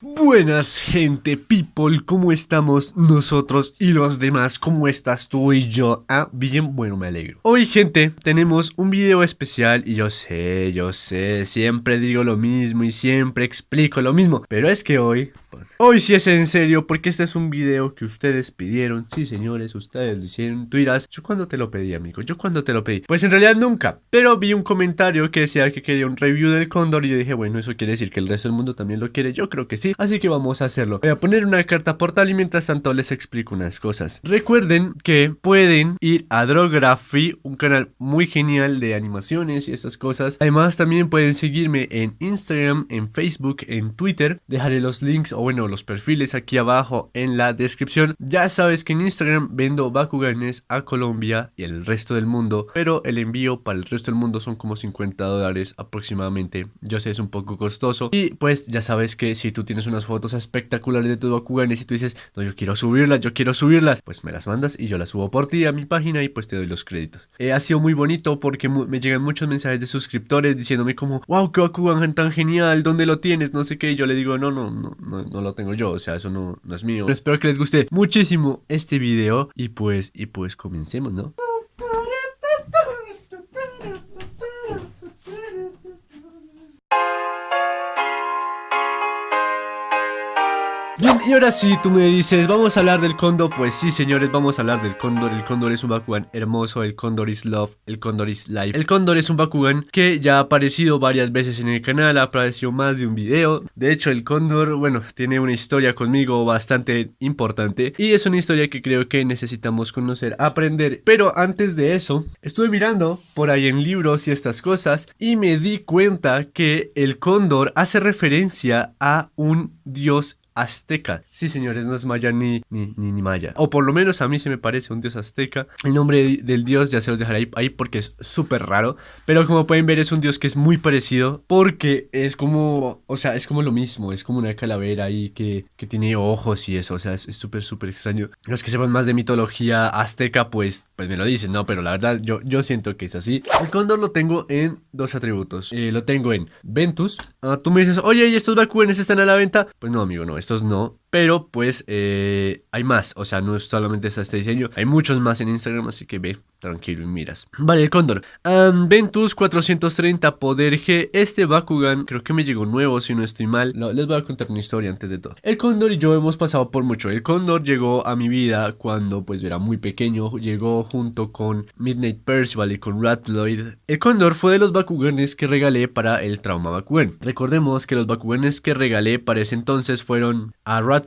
Buenas gente, people, ¿cómo estamos nosotros y los demás? ¿Cómo estás tú y yo? Ah, bien, bueno, me alegro. Hoy gente, tenemos un video especial y yo sé, yo sé, siempre digo lo mismo y siempre explico lo mismo, pero es que hoy Hoy sí es en serio porque este es un video que ustedes pidieron. Sí, señores, ustedes lo hicieron. Tú dirás, ¿yo cuándo te lo pedí, amigo? ¿Yo cuándo te lo pedí? Pues en realidad nunca. Pero vi un comentario que decía que quería un review del cóndor y yo dije, bueno, eso quiere decir que el resto del mundo también lo quiere. Yo creo que sí. Así que vamos a hacerlo. Voy a poner una carta portal y mientras tanto les explico unas cosas. Recuerden que pueden ir a Drography, un canal muy genial de animaciones y estas cosas. Además también pueden seguirme en Instagram, en Facebook, en Twitter. Dejaré los links o bueno, los perfiles aquí abajo en la descripción. Ya sabes que en Instagram vendo Bakuganes a Colombia y el resto del mundo, pero el envío para el resto del mundo son como 50 dólares aproximadamente. Yo sé, es un poco costoso. Y pues ya sabes que si tú tienes unas fotos espectaculares de tu Bakuganes y tú dices, no, yo quiero subirlas, yo quiero subirlas, pues me las mandas y yo las subo por ti a mi página y pues te doy los créditos. Eh, ha sido muy bonito porque me llegan muchos mensajes de suscriptores diciéndome como, wow, qué Bakugan tan genial, ¿dónde lo tienes? No sé qué. Y yo le digo, no, no, no, no, no lo tengo yo, o sea, eso no, no es mío. Pero espero que les guste muchísimo este video y pues, y pues comencemos, ¿no? Y ahora sí, tú me dices, vamos a hablar del cóndor. Pues sí, señores, vamos a hablar del cóndor. El cóndor es un Bakugan hermoso, el cóndor is love, el cóndor is life. El cóndor es un Bakugan que ya ha aparecido varias veces en el canal, ha aparecido más de un video. De hecho, el cóndor, bueno, tiene una historia conmigo bastante importante. Y es una historia que creo que necesitamos conocer, aprender. Pero antes de eso, estuve mirando por ahí en libros y estas cosas y me di cuenta que el cóndor hace referencia a un dios azteca. Sí, señores, no es maya ni, ni, ni, maya. O por lo menos a mí se me parece un dios azteca. El nombre del dios ya se los dejaré ahí, porque es súper raro. Pero como pueden ver es un dios que es muy parecido porque es como, o sea, es como lo mismo. Es como una calavera ahí que, que tiene ojos y eso. O sea, es súper, súper extraño. Los que sepan más de mitología azteca, pues, pues me lo dicen, ¿no? Pero la verdad yo, yo siento que es así. El cóndor lo tengo en dos atributos. Eh, lo tengo en Ventus. Ah, tú me dices, oye, ¿y estos vacunes están a la venta? Pues no, amigo, no estos no. Pero pues eh, hay más, o sea, no es solamente este diseño, hay muchos más en Instagram, así que ve tranquilo y miras. Vale, el cóndor. Ventus 430 Poder G. Este Bakugan creo que me llegó nuevo, si no estoy mal. les voy a contar una historia antes de todo. El cóndor y yo hemos pasado por mucho. El cóndor llegó a mi vida cuando pues era muy pequeño. Llegó junto con Midnight Percival y con Ratloid. El cóndor fue de los Bakuganes que regalé para el Trauma Bakugan. Recordemos que los Bakuganes que regalé para ese entonces fueron a Ratloid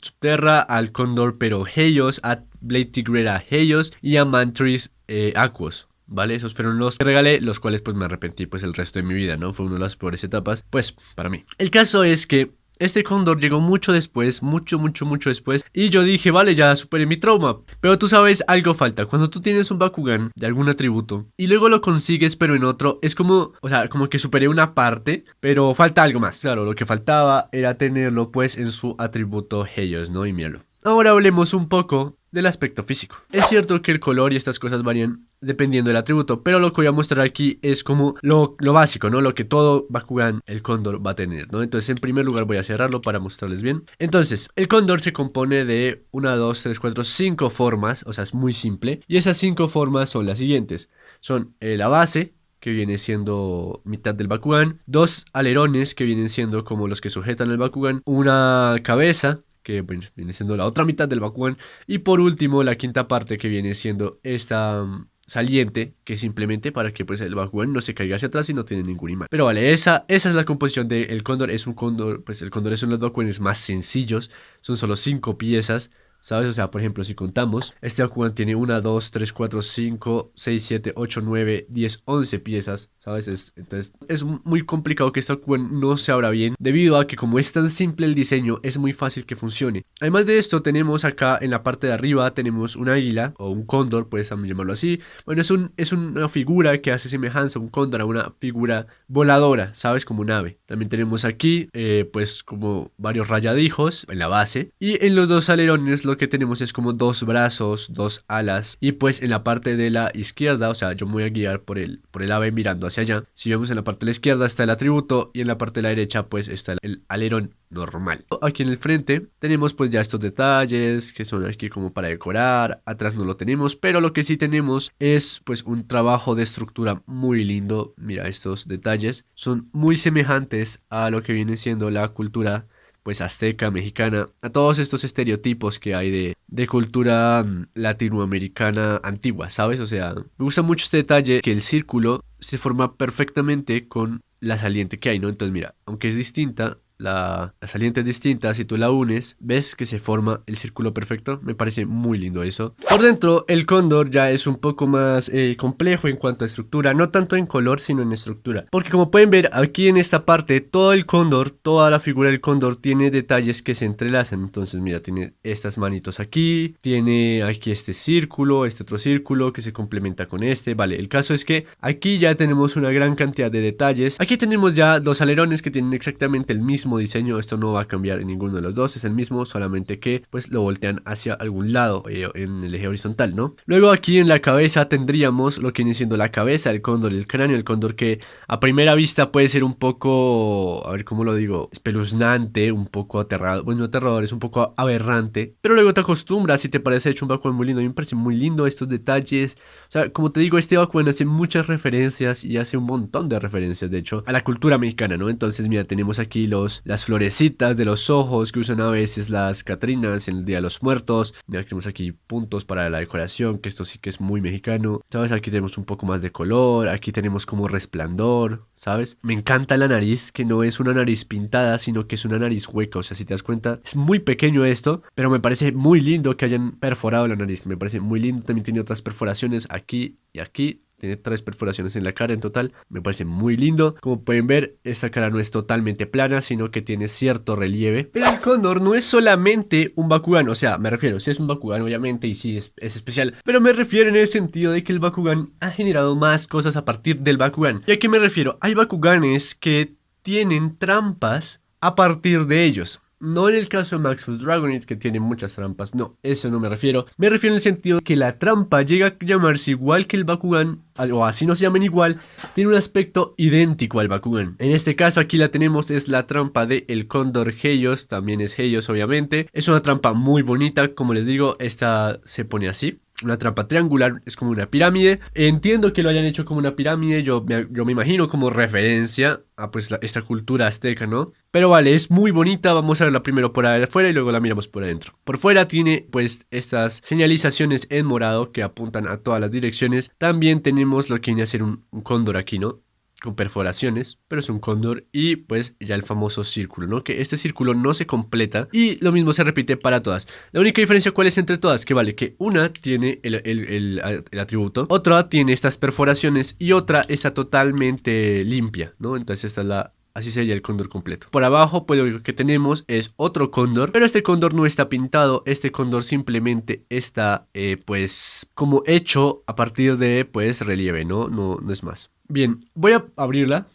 Subterra, al cóndor pero Helios, a Blade Tigrera Helios y a Mantris eh, Aquos. ¿Vale? Esos fueron los que regalé, los cuales pues me arrepentí pues el resto de mi vida, ¿no? Fue una de las peores etapas, pues, para mí. El caso es que este cóndor llegó mucho después, mucho, mucho, mucho después. Y yo dije, vale, ya superé mi trauma. Pero tú sabes, algo falta. Cuando tú tienes un Bakugan de algún atributo y luego lo consigues, pero en otro, es como, o sea, como que superé una parte, pero falta algo más. Claro, lo que faltaba era tenerlo pues en su atributo Helios, ¿no? Y míralo. Ahora hablemos un poco del aspecto físico. Es cierto que el color y estas cosas varían dependiendo del atributo, pero lo que voy a mostrar aquí es como lo, básico, ¿no? Lo que todo Bakugan, el cóndor, va a tener, ¿no? Entonces, en primer lugar voy a cerrarlo para mostrarles bien. Entonces, el cóndor se compone de una, dos, tres, cuatro, cinco formas, o sea, es muy simple. Y esas cinco formas son las siguientes. Son eh, la base, que viene siendo mitad del Bakugan, dos alerones que vienen siendo como los que sujetan el Bakugan, una cabeza que viene siendo la otra mitad del Bakugan. Y por último, la quinta parte que viene siendo esta mm, saliente, que simplemente para que pues el Bakugan no se caiga hacia atrás y no tiene ningún imán. Pero vale, esa, esa es la composición del cóndor. Es un cóndor, pues el cóndor es uno de los Bakuganes más sencillos. Son solo cinco piezas. ¿Sabes? O sea, por ejemplo, si contamos, este Bakugan tiene 1, 2, 3, 4, 5, 6, 7, 8, 9, 10, 11 piezas, ¿sabes? Es, entonces, es muy complicado que este Bakugan no se abra bien, debido a que como es tan simple el diseño, es muy fácil que funcione. Además de esto, tenemos acá en la parte de arriba, tenemos un águila, o un cóndor, puedes llamarlo así. Bueno, es, un, es una figura que hace semejanza a un cóndor, a una figura voladora, ¿sabes? Como un ave. También tenemos aquí, eh, pues, como varios rayadijos en la base. Y en los dos alerones, lo que tenemos es como dos brazos, dos alas. Y pues en la parte de la izquierda, o sea, yo me voy a guiar por el, por el ave mirando hacia allá. Si vemos en la parte de la izquierda está el atributo y en la parte de la derecha pues está el alerón normal. Aquí en el frente tenemos pues ya estos detalles que son aquí como para decorar, atrás no lo tenemos, pero lo que sí tenemos es pues un trabajo de estructura muy lindo. Mira estos detalles, son muy semejantes a lo que viene siendo la cultura pues azteca, mexicana, a todos estos estereotipos que hay de, de cultura mm, latinoamericana antigua, ¿sabes? O sea, me gusta mucho este detalle que el círculo se forma perfectamente con la saliente que hay, ¿no? Entonces mira, aunque es distinta, la, saliente es distinta, si tú la unes, ves que se forma el círculo perfecto. Me parece muy lindo eso. Por dentro, el cóndor ya es un poco más eh, complejo en cuanto a estructura, no tanto en color, sino en estructura. Porque como pueden ver, aquí en esta parte, todo el cóndor, toda la figura del cóndor tiene detalles que se entrelazan. Entonces, mira, tiene estas manitos aquí, tiene aquí este círculo, este otro círculo que se complementa con este. Vale, el caso es que aquí ya tenemos una gran cantidad de detalles. Aquí tenemos ya dos alerones que tienen exactamente el mismo diseño, esto no va a cambiar en ninguno de los dos, es el mismo, solamente que pues lo voltean hacia algún lado eh, en el eje horizontal, ¿no? Luego aquí en la cabeza tendríamos lo que viene siendo la cabeza, el cóndor, el cráneo, el cóndor que a primera vista puede ser un poco, a ver cómo lo digo, espeluznante, un poco aterrado, bueno, aterrador, es un poco aberrante, pero luego te acostumbras y te parece hecho un Bakugan muy lindo, a mí me parece muy lindo estos detalles, o sea, como te digo, este Bakugan hace muchas referencias y hace un montón de referencias, de hecho, a la cultura mexicana, ¿no? Entonces, mira, tenemos aquí los las florecitas de los ojos que usan a veces las Catrinas en el Día de los Muertos. Ya tenemos aquí puntos para la decoración, que esto sí que es muy mexicano. ¿Sabes? Aquí tenemos un poco más de color, aquí tenemos como resplandor, ¿sabes? Me encanta la nariz, que no es una nariz pintada, sino que es una nariz hueca. O sea, si te das cuenta, es muy pequeño esto, pero me parece muy lindo que hayan perforado la nariz. Me parece muy lindo. También tiene otras perforaciones aquí y aquí. Tiene tres perforaciones en la cara en total. Me parece muy lindo. Como pueden ver, esta cara no es totalmente plana, sino que tiene cierto relieve. Pero el cóndor no es solamente un Bakugan. O sea, me refiero, si es un Bakugan obviamente y es, es especial. Pero me refiero en el sentido de que el Bakugan ha generado más cosas a partir del Bakugan. ¿Y a qué me refiero? Hay Bakuganes que tienen trampas a partir de ellos. No en el caso de Maxus Dragonite que tiene muchas trampas, no, eso no me refiero. Me refiero en el sentido que la trampa llega a llamarse igual que el Bakugan, o así no se llamen igual, tiene un aspecto idéntico al Bakugan. En este caso aquí la tenemos, es la trampa de el Cóndor Heios, también es Heios obviamente. Es una trampa muy bonita, como les digo, esta se pone así una trampa triangular, es como una pirámide. Entiendo que lo hayan hecho como una pirámide, yo, yo me imagino como referencia a pues esta cultura azteca, ¿no? Pero vale, es muy bonita, vamos a verla primero por afuera y luego la miramos por adentro. Por fuera tiene pues estas señalizaciones en morado que apuntan a todas las direcciones. También tenemos lo que viene a ser un cóndor aquí, ¿no? Con perforaciones, pero es un cóndor y pues ya el famoso círculo, ¿no? Que este círculo no se completa y lo mismo se repite para todas. La única diferencia cuál es entre todas, que vale, que una tiene el, el, el, atributo, otra tiene estas perforaciones y otra está totalmente limpia, ¿no? Entonces esta es la Así sería el cóndor completo. Por abajo, pues lo que tenemos es otro cóndor, pero este cóndor no está pintado, este cóndor simplemente está, eh, pues, como hecho a partir de, pues, relieve, ¿no? No, no es más. Bien, voy a abrirla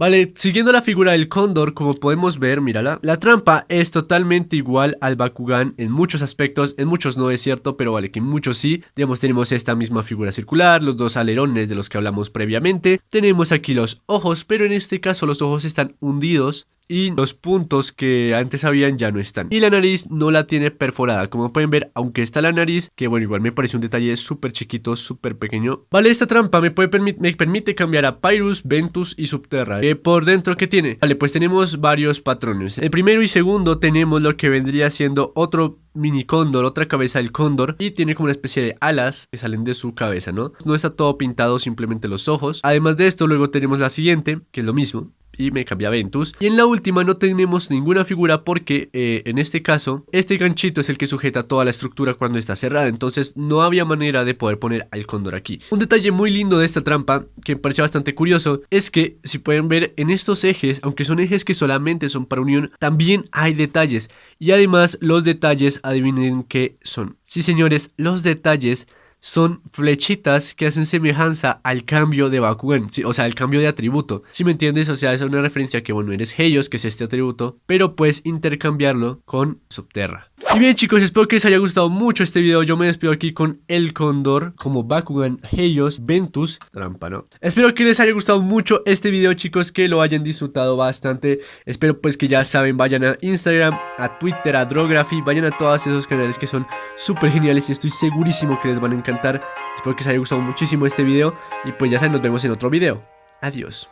Vale, siguiendo la figura del cóndor, como podemos ver, mírala, la trampa es totalmente igual al Bakugan en muchos aspectos, en muchos no es cierto, pero vale que en muchos sí. Digamos, tenemos esta misma figura circular, los dos alerones de los que hablamos previamente, tenemos aquí los ojos, pero en este caso los ojos están hundidos y los puntos que antes habían ya no están. Y la nariz no la tiene perforada, como pueden ver, aunque está la nariz, que bueno, igual me parece un detalle súper chiquito, súper pequeño. Vale, esta trampa me, permite cambiar a Pyrus, Ventus y Subterra. Eh, por dentro, ¿qué tiene? Vale, pues tenemos varios patrones. El primero y segundo tenemos lo que vendría siendo otro mini cóndor, otra cabeza del cóndor y tiene como una especie de alas que salen de su cabeza, ¿no? No está todo pintado, simplemente los ojos. Además de esto, luego tenemos la siguiente, que es lo mismo y me cambia Ventus. Y en la última no tenemos ninguna figura porque eh, en este caso este ganchito es el que sujeta toda la estructura cuando está cerrada. Entonces no había manera de poder poner al cóndor aquí. Un detalle muy lindo de esta trampa que me pareció bastante curioso es que si pueden ver en estos ejes, aunque son ejes que solamente son para unión, también hay detalles. Y además los detalles adivinen qué son. Sí señores, los detalles son flechitas que hacen semejanza al cambio de Bakugan, o sea, al cambio de atributo. Si me entiendes, o sea, es una referencia que, bueno, eres Heios, que es este atributo, pero puedes intercambiarlo con Subterra. Y bien chicos, espero que les haya gustado mucho este video. Yo me despido aquí con el Cóndor, como Bakugan, Helios, Ventus, trampa, ¿no? Espero que les haya gustado mucho este video chicos, que lo hayan disfrutado bastante. Espero pues que ya saben, vayan a Instagram, a Twitter, a Drography, vayan a todos esos canales que son súper geniales y estoy segurísimo que les van a encantar. Espero que les haya gustado muchísimo este video y pues ya saben, nos vemos en otro video. Adiós.